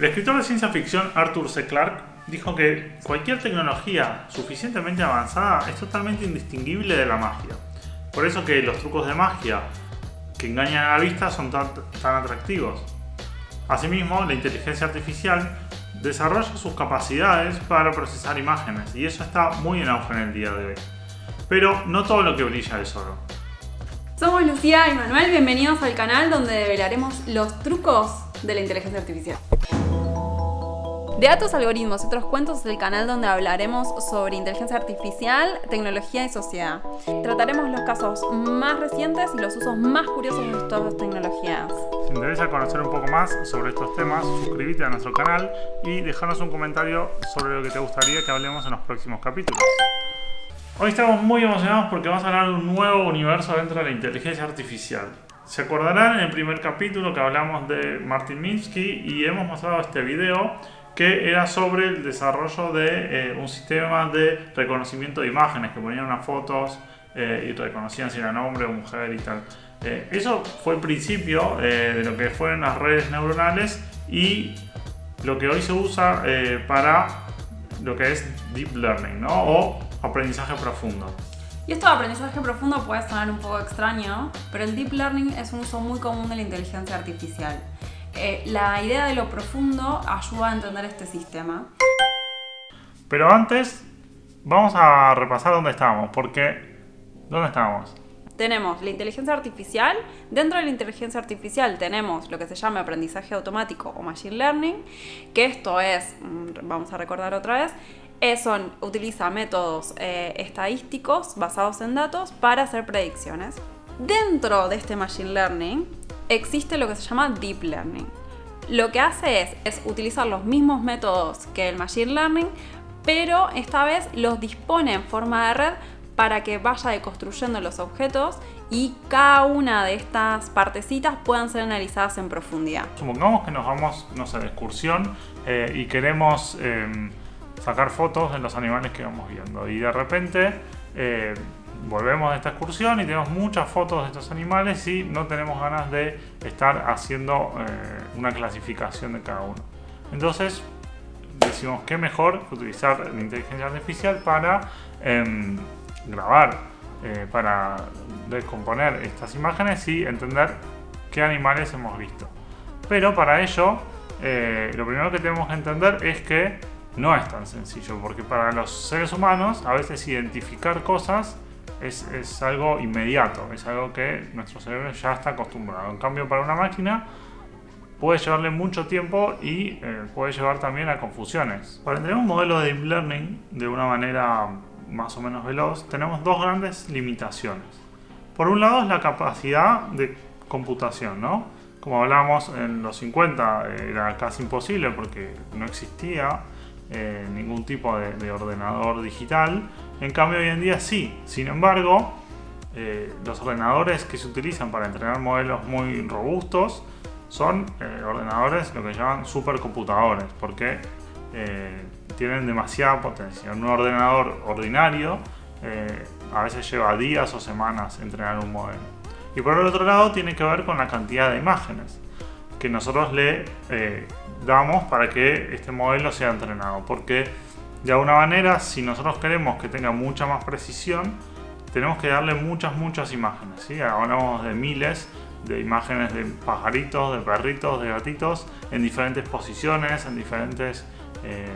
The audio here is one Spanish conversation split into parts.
El escritor de ciencia ficción Arthur C. Clarke dijo que cualquier tecnología suficientemente avanzada es totalmente indistinguible de la magia. Por eso que los trucos de magia que engañan a la vista son tan, atractivos. Asimismo, la inteligencia artificial desarrolla sus capacidades para procesar imágenes y eso está muy en auge en el día de hoy. Pero no todo lo que brilla es oro. Somos Lucía y Manuel, bienvenidos al canal donde develaremos los trucos de la inteligencia artificial. De Datos, Algoritmos y otros cuentos es el canal donde hablaremos sobre inteligencia artificial, tecnología y sociedad. Trataremos los casos más recientes y los usos más curiosos de las tecnologías. Si te interesa conocer un poco más sobre estos temas, suscríbete a nuestro canal y déjanos un comentario sobre lo que te gustaría que hablemos en los próximos capítulos. Hoy estamos muy emocionados porque vamos a hablar de un nuevo universo dentro de la inteligencia artificial. Se acordarán en el primer capítulo que hablamos de Martin Minsky y hemos mostrado este video que era sobre el desarrollo de eh, un sistema de reconocimiento de imágenes, que ponían unas fotos eh, y reconocían si era hombre o mujer y tal. Eh, eso fue el principio de lo que fueron las redes neuronales y lo que hoy se usa para lo que es deep learning, ¿no? O aprendizaje profundo. Y esto de aprendizaje profundo puede sonar un poco extraño, pero el deep learning es un uso muy común de la inteligencia artificial. Eh, la idea de lo profundo ayuda a entender este sistema. Pero antes, vamos a repasar dónde estábamos, porque ¿dónde estábamos? Tenemos la inteligencia artificial. Dentro de la inteligencia artificial tenemos lo que se llama aprendizaje automático o machine learning, que esto es, mm, vamos a recordar otra vez, son, utiliza métodos eh, estadísticos basados en datos para hacer predicciones. Dentro de este machine learning existe lo que se llama Deep Learning. Lo que hace es, utilizar los mismos métodos que el Machine Learning, pero esta vez los dispone en forma de red para que vaya deconstruyendo los objetos y cada una de estas partecitas puedan ser analizadas en profundidad. Supongamos que nos vamos, no sé, de excursión eh, y queremos em, sacar fotos de los animales que vamos viendo y de repente eh, volvemos de esta excursión y tenemos muchas fotos de estos animales y no tenemos ganas de estar haciendo eh, una clasificación de cada uno. Entonces decimos que mejor utilizar la inteligencia artificial para em, grabar, eh, para descomponer estas imágenes y entender qué animales hemos visto. Pero para ello, eh, lo primero que tenemos que entender es que no es tan sencillo, porque para los seres humanos a veces identificar cosas es, algo inmediato, es algo que nuestro cerebro ya está acostumbrado. En cambio, para una máquina puede llevarle mucho tiempo y eh, puede llevar también a confusiones. Para entender un modelo de deep learning de una manera más o menos veloz, tenemos dos grandes limitaciones. Por un lado es la capacidad de computación, ¿no? Como hablamos en los 50 era casi imposible porque no existía eh, ningún tipo de, ordenador digital. En cambio hoy en día sí. Sin embargo, eh, los ordenadores que se utilizan para entrenar modelos muy robustos son eh, ordenadores lo que llaman supercomputadores porque tienen demasiada potencia. Un ordenador ordinario a veces lleva días o semanas entrenar un modelo. Y por el otro lado tiene que ver con la cantidad de imágenes que nosotros le damos para que este modelo sea entrenado. Porque de alguna manera, si nosotros queremos que tenga mucha más precisión, tenemos que darle muchas, muchas imágenes. Hablamos de miles de imágenes de pajaritos, de perritos, de gatitos, en diferentes posiciones, en diferentes eh,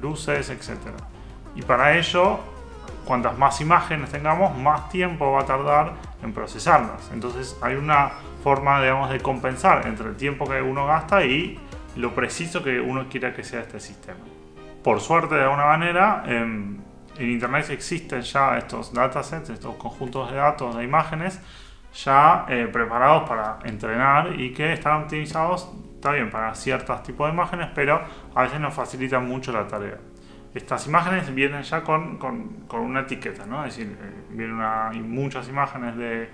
luces, etc. Y para ello, cuantas más imágenes tengamos, más tiempo va a tardar en procesarlas. Entonces hay una forma, digamos, de compensar entre el tiempo que uno gasta y lo preciso que uno quiera que sea este sistema. Por suerte, de alguna manera, en, Internet existen ya estos datasets, estos conjuntos de datos, de imágenes, ya eh, preparados para entrenar y que están optimizados, está bien, para ciertos tipos de imágenes, pero a veces nos facilitan mucho la tarea. Estas imágenes vienen ya con, una etiqueta, ¿no? Es decir, eh, vienen muchas imágenes de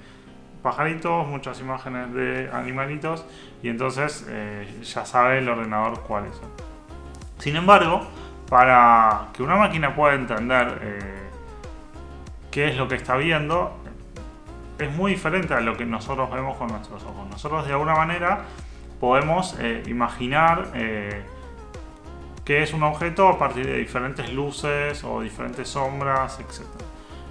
pajaritos, muchas imágenes de animalitos y entonces eh, ya sabe el ordenador cuáles son. Sin embargo, para que una máquina pueda entender eh, qué es lo que está viendo, es muy diferente a lo que nosotros vemos con nuestros ojos. Nosotros de alguna manera podemos eh, imaginar que es un objeto a partir de diferentes luces o diferentes sombras, etc.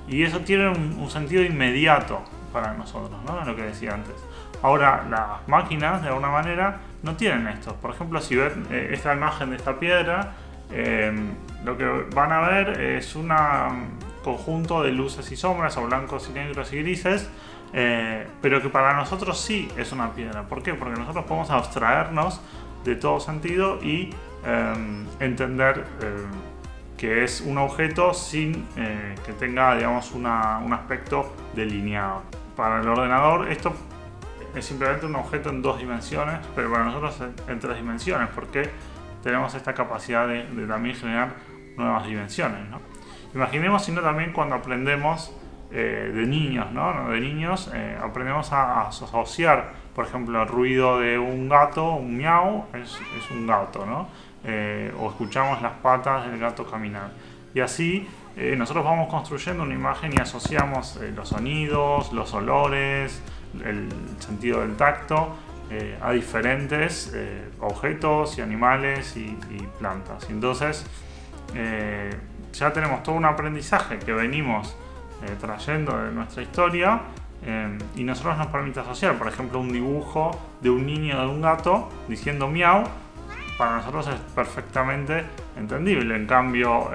Y eso tiene un, sentido inmediato para nosotros, ¿no? Lo que decía antes. Ahora, las máquinas, de alguna manera, no tienen esto. Por ejemplo, si ven eh, esta imagen de esta piedra, eh, lo que van a ver es un conjunto de luces y sombras, o blancos y negros y grises, eh, pero que para nosotros sí es una piedra. ¿Por qué? Porque nosotros podemos abstraernos de todo sentido y entender que es un objeto sin que tenga digamos, un aspecto delineado. Para el ordenador esto es simplemente un objeto en dos dimensiones, pero para nosotros en tres dimensiones, porque tenemos esta capacidad de, también generar nuevas dimensiones. ¿no? Imaginemos sino también cuando aprendemos eh, de niños, ¿no? De niños eh, aprendemos a, asociar, por ejemplo, el ruido de un gato, un miau, es, es un gato, ¿no? Eh, o escuchamos las patas del gato caminar. Y así nosotros vamos construyendo una imagen y asociamos los sonidos, los olores, el sentido del tacto eh, a diferentes eh, objetos y animales y, plantas. Entonces eh, ya tenemos todo un aprendizaje que venimos trayendo de nuestra historia y nosotros nos permite asociar, por ejemplo, un dibujo de un niño de un gato diciendo miau, para nosotros es perfectamente entendible. En cambio,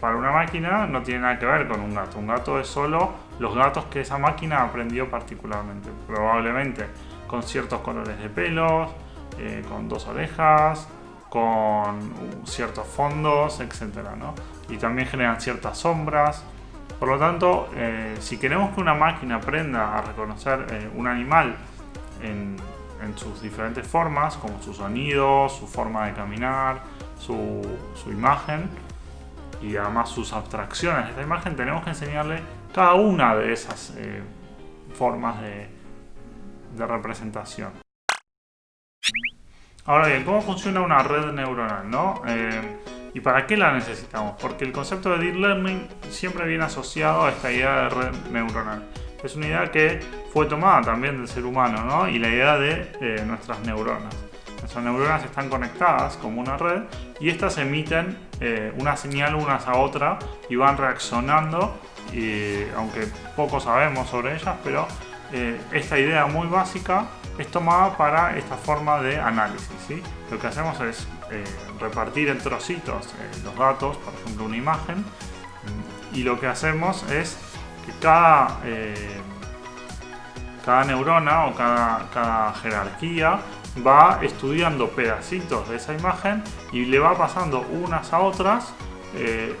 para una máquina no tiene nada que ver con un gato. Un gato es solo los gatos que esa máquina aprendió particularmente. Probablemente con ciertos colores de pelos, eh, con dos orejas, con ciertos fondos, etc. Y también generan ciertas sombras. Por lo tanto, eh, si queremos que una máquina aprenda a reconocer eh, un animal en, sus diferentes formas, como su sonido, su forma de caminar, su, su imagen y además sus abstracciones de esta imagen, tenemos que enseñarle cada una de esas formas de, de representación. Ahora bien, ¿cómo funciona una red neuronal? ¿no? Eh, ¿Y para qué la necesitamos? Porque el concepto de Deep Learning siempre viene asociado a esta idea de red neuronal. Es una idea que fue tomada también del ser humano, ¿no? Y la idea de eh, nuestras neuronas. Nuestras neuronas están conectadas como una red y estas emiten eh, una señal unas a otra y van reaccionando, y, aunque poco sabemos sobre ellas, pero eh, esta idea muy básica es tomada para esta forma de análisis. Lo que hacemos es eh, repartir en trocitos eh, los datos, por ejemplo una imagen, y lo que hacemos es que cada, cada neurona o cada, cada jerarquía va estudiando pedacitos de esa imagen y le va pasando unas a otras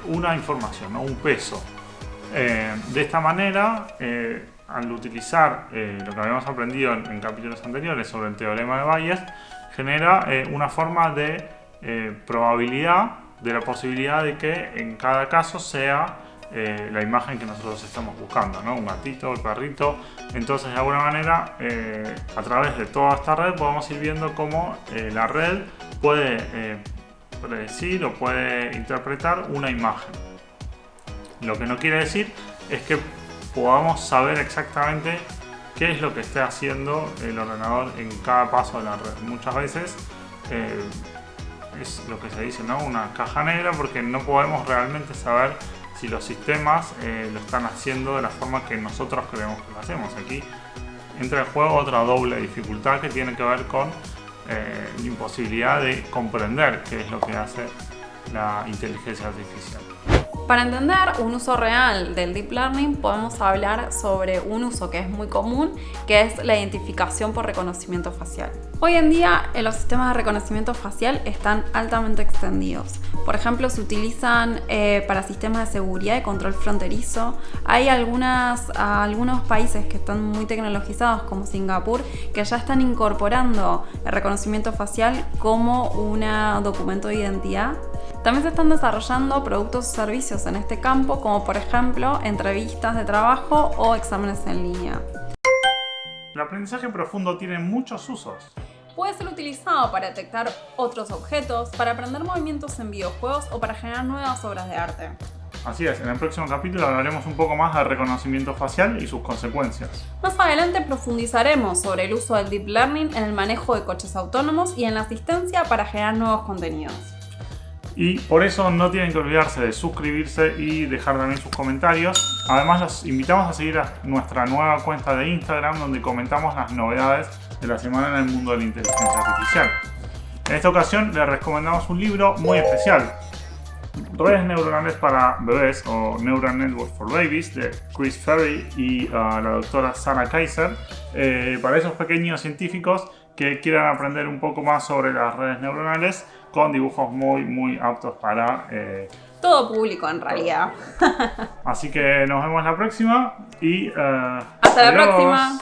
una información, un peso. de esta manera al utilizar eh, lo que habíamos aprendido en, capítulos anteriores sobre el teorema de Bayes, genera eh, una forma de eh, probabilidad de la posibilidad de que en cada caso sea la imagen que nosotros estamos buscando, ¿no? un gatito, el perrito. Entonces, de alguna manera, a través de toda esta red podemos ir viendo cómo la red puede predecir o puede interpretar una imagen. Lo que no quiere decir es que podamos saber exactamente qué es lo que esté haciendo el ordenador en cada paso de la red. Muchas veces eh, es lo que se dice, ¿no? Una caja negra porque no podemos realmente saber si los sistemas eh, lo están haciendo de la forma que nosotros creemos que lo hacemos. Aquí entra en juego otra doble dificultad que tiene que ver con eh, la imposibilidad de comprender qué es lo que hace la inteligencia artificial. Para entender un uso real del Deep Learning podemos hablar sobre un uso que es muy común, que es la identificación por reconocimiento facial. Hoy en día los sistemas de reconocimiento facial están altamente extendidos. Por ejemplo, se utilizan eh, para sistemas de seguridad y control fronterizo. Hay algunos países que están muy tecnologizados, como Singapur, que ya están incorporando el reconocimiento facial como un documento de identidad también se están desarrollando productos o servicios en este campo, como por ejemplo entrevistas de trabajo o exámenes en línea. El aprendizaje profundo tiene muchos usos. Puede ser utilizado para detectar otros objetos, para aprender movimientos en videojuegos o para generar nuevas obras de arte. Así es, en el próximo capítulo hablaremos un poco más del reconocimiento facial y sus consecuencias. Más adelante profundizaremos sobre el uso del Deep Learning en el manejo de coches autónomos y en la asistencia para generar nuevos contenidos. Y por eso no tienen que olvidarse de suscribirse y dejar también sus comentarios. Además los invitamos a seguir a nuestra nueva cuenta de Instagram donde comentamos las novedades de la semana en el mundo de la inteligencia artificial. En esta ocasión les recomendamos un libro muy especial. Redes neuronales para bebés o Neural Network for Babies de Chris Ferry y uh, la doctora Sarah Kaiser eh, para esos pequeños científicos que quieran aprender un poco más sobre las redes neuronales con dibujos muy muy aptos para eh, todo público en realidad. Así que nos vemos la próxima y uh, hasta la próxima.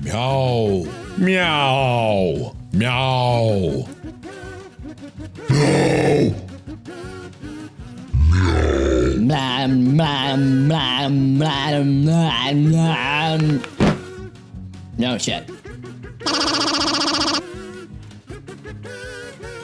Miau, miau, miau. No shit.